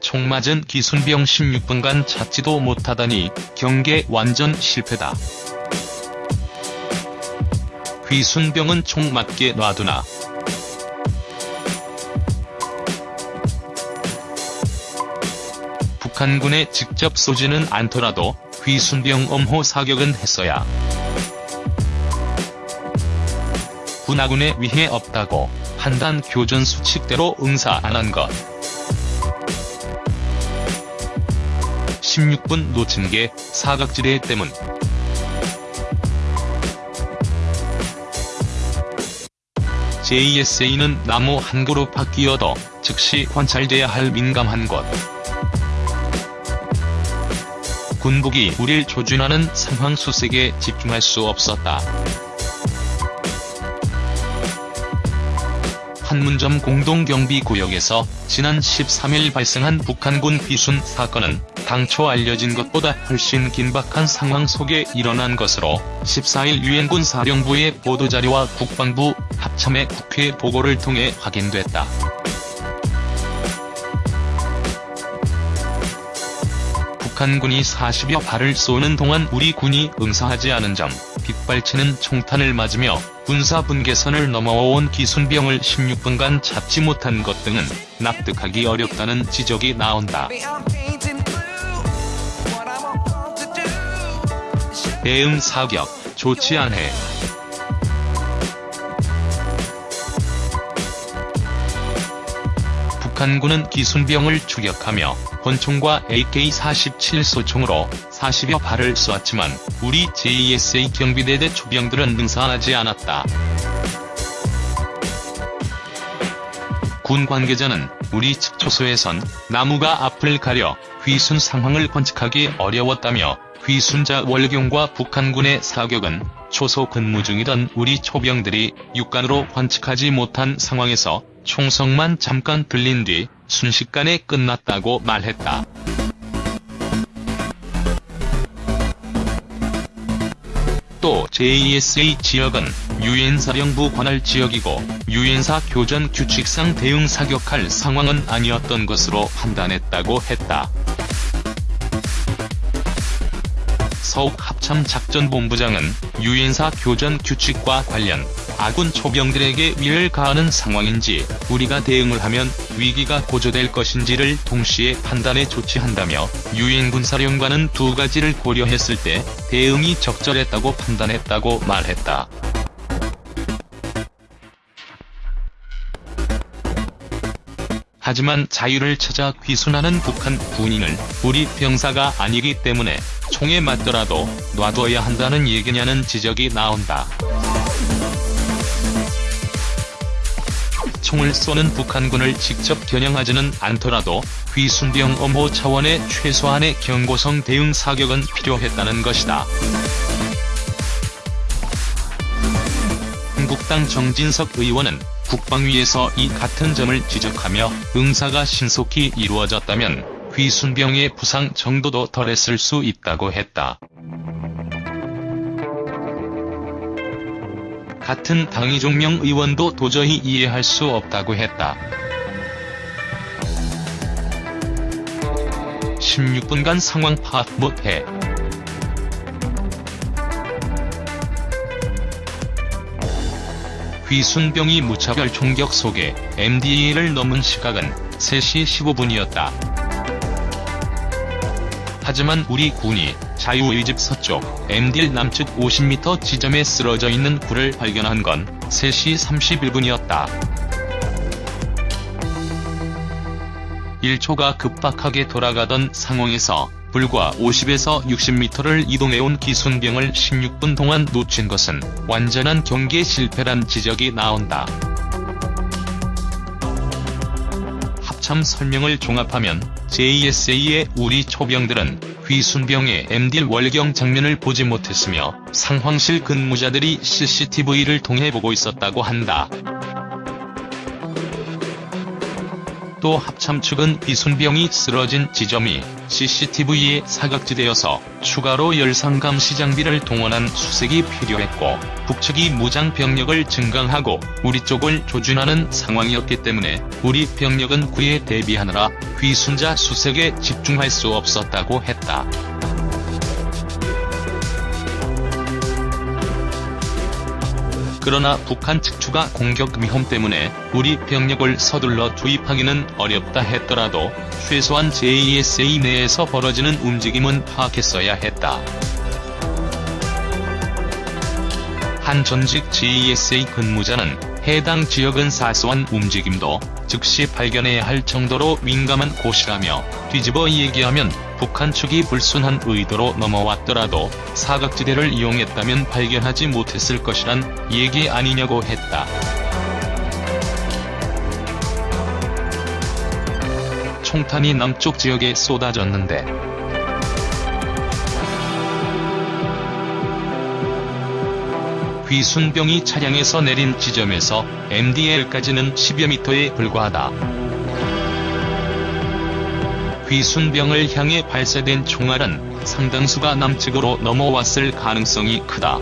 총 맞은 기순병 16분간 찾지도 못하다니 경계 완전 실패다. 귀순병은 총 맞게 놔두나. 북한군에 직접 쏘지는 않더라도 귀순병 엄호 사격은 했어야. 군하군에 위해 없다고 판단 교전 수칙대로 응사 안 한 것. 16분 놓친 게 사각지대 때문. JSA는 나무 한 그루 바뀌어도 즉시 관찰돼야 할 민감한 것. 군북이 우릴 조준하는 상황 수색에 집중할 수 없었다. 판문점 공동경비구역에서 지난 13일 발생한 북한군 비순 사건은 당초 알려진 것보다 훨씬 긴박한 상황 속에 일어난 것으로 14일 유엔군 사령부의 보도자료와 국방부 합참의 국회 보고를 통해 확인됐다. 북한군이 40여 발을 쏘는 동안 우리 군이 응사하지 않은 점, 빗발치는 총탄을 맞으며 군사 분계선을 넘어온 기순병을 16분간 잡지 못한 것 등은 납득하기 어렵다는 지적이 나온다. 대응 사격, 좋지 않해. 북한군은 기순병을 추격하며 권총과 AK-47 소총으로 40여 발을 쏘았지만 우리 JSA 경비대대 초병들은 능사하지 않았다. 군 관계자는 우리 측 초소에선 나무가 앞을 가려 귀순 상황을 관측하기 어려웠다며 귀순자 월경과 북한군의 사격은 초소 근무 중이던 우리 초병들이 육간으로 관측하지 못한 상황에서 총성만 잠깐 들린 뒤 순식간에 끝났다고 말했다. 또 JSA 지역은 유엔사령부 관할 지역이고 유엔사 교전 규칙상 대응 사격할 상황은 아니었던 것으로 판단했다고 했다. 서욱 합참작전본부장은 유엔사 교전 규칙과 관련 아군 초병들에게 위해를 가하는 상황인지 우리가 대응을 하면 위기가 고조될 것인지를 동시에 판단해 조치한다며 유엔 군사령관은 두 가지를 고려했을 때 대응이 적절했다고 판단했다고 말했다. 하지만 자유를 찾아 귀순하는 북한 군인을 우리 병사가 아니기 때문에 총에 맞더라도 놔둬야 한다는 얘기냐는 지적이 나온다. 총을 쏘는 북한군을 직접 겨냥하지는 않더라도 귀순병 엄호 차원의 최소한의 경고성 대응 사격은 필요했다는 것이다. 한국당 정진석 의원은 국방위에서 이 같은 점을 지적하며 응사가 신속히 이루어졌다면 귀순병의 부상 정도도 덜했을 수 있다고 했다. 같은 당 이종명 의원도 도저히 이해할 수 없다고 했다. 16분간 상황 파악 못해. 귀순병이 무차별 총격 속에 MDA를 넘은 시각은 3시 15분이었다. 하지만 우리 군이 자유의 집 서쪽 MDL 남측 50m 지점에 쓰러져 있는 굴을 발견한 건 3시 31분이었다. 1초가 급박하게 돌아가던 상황에서 불과 50에서 60m를 이동해온 기순병을 16분 동안 놓친 것은 완전한 경계 실패란 지적이 나온다. 합참 설명을 종합하면 JSA의 우리 초병들은 귀순병의 MDL 월경 장면을 보지 못했으며 상황실 근무자들이 CCTV를 통해 보고 있었다고 한다. 또 합참 측은 비순병이 쓰러진 지점이 CCTV의 사각지대여서 추가로 열상감 시장비를 동원한 수색이 필요했고 북측이 무장 병력을 증강하고 우리 쪽을 조준하는 상황이었기 때문에 우리 병력은 그에 대비하느라 귀순자 수색에 집중할 수 없었다고 했다. 그러나 북한 측 추가 공격 위험 때문에 우리 병력을 서둘러 투입하기는 어렵다 했더라도 최소한 JSA 내에서 벌어지는 움직임은 파악했어야 했다. 한 전직 JSA 근무자는 해당 지역은 사소한 움직임도 즉시 발견해야 할 정도로 민감한 곳이라며 뒤집어 얘기하면 북한 측이 불순한 의도로 넘어왔더라도 사각지대를 이용했다면 발견하지 못했을 것이란 얘기 아니냐고 했다. 총탄이 남쪽 지역에 쏟아졌는데 귀순병이 차량에서 내린 지점에서 MDL까지는 10여 미터에 불과하다. 귀순병을 향해 발사된 총알은 상당수가 남측으로 넘어왔을 가능성이 크다.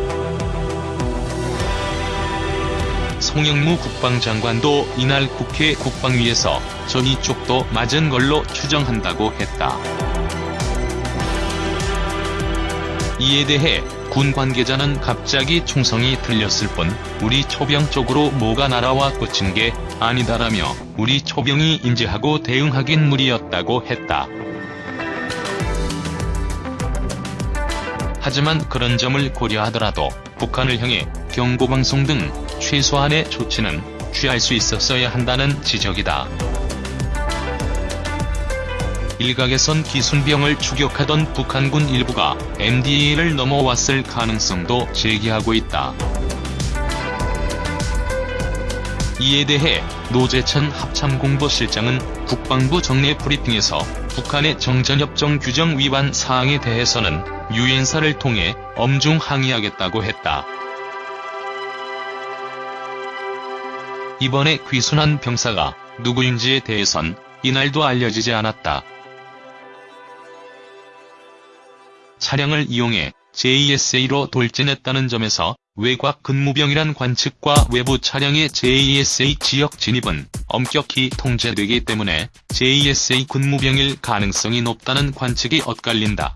송영무 국방장관도 이날 국회 국방위에서 전이 쪽도 맞은 걸로 추정한다고 했다. 이에 대해 군 관계자는 갑자기 총성이 들렸을 뿐 우리 초병 쪽으로 뭐가 날아와 꽂힌 게 아니다라며 우리 초병이 인지하고 대응하긴 무리였다고 했다. 하지만 그런 점을 고려하더라도 북한을 향해 경고방송 등 최소한의 조치는 취할 수 있었어야 한다는 지적이다. 일각에선 기순병을 추격하던 북한군 일부가 MDA를 넘어왔을 가능성도 제기하고 있다. 이에 대해 노재천 합참공보실장은 국방부 정례 브리핑에서 북한의 정전협정 규정 위반 사항에 대해서는 유엔사를 통해 엄중 항의하겠다고 했다. 이번에 귀순한 병사가 누구인지에 대해선 이날도 알려지지 않았다. 차량을 이용해 JSA로 돌진했다는 점에서 외곽 근무병이란 관측과 외부 차량의 JSA 지역 진입은 엄격히 통제되기 때문에 JSA 근무병일 가능성이 높다는 관측이 엇갈린다.